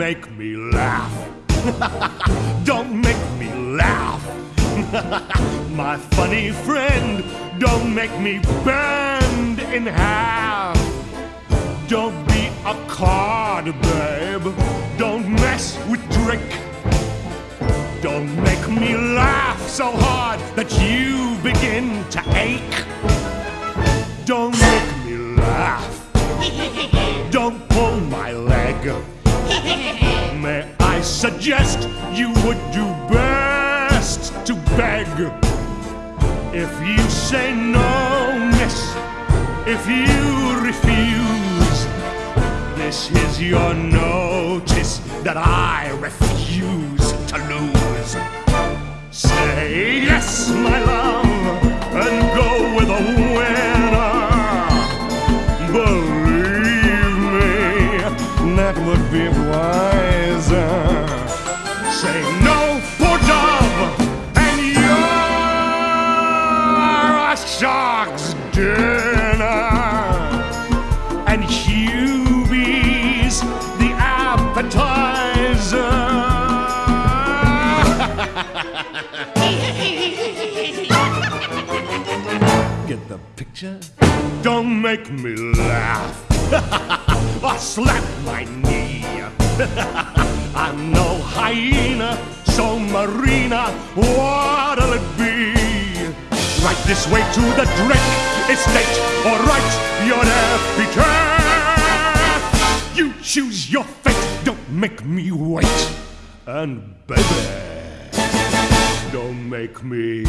make me laugh. don't make me laugh. My funny friend, don't make me bend in half. Don't be a card, babe. Don't mess with Drake. Don't make me laugh so hard that you begin to ache. Don't make me laugh. Don't pull my leg. May I suggest you would do best to beg? If you say no, miss, if you refuse, this is your notice that I refuse to lose. Would be wiser. Say no, poor dove, and you're a shark's dinner. And Hubie's the appetizer. Get the picture? Don't make me laugh or slap my knee. I'm no hyena, so Marina, what'll it be? Right this way to the Drake estate, or right your epitaph. You choose your fate, don't make me wait. And baby, don't make me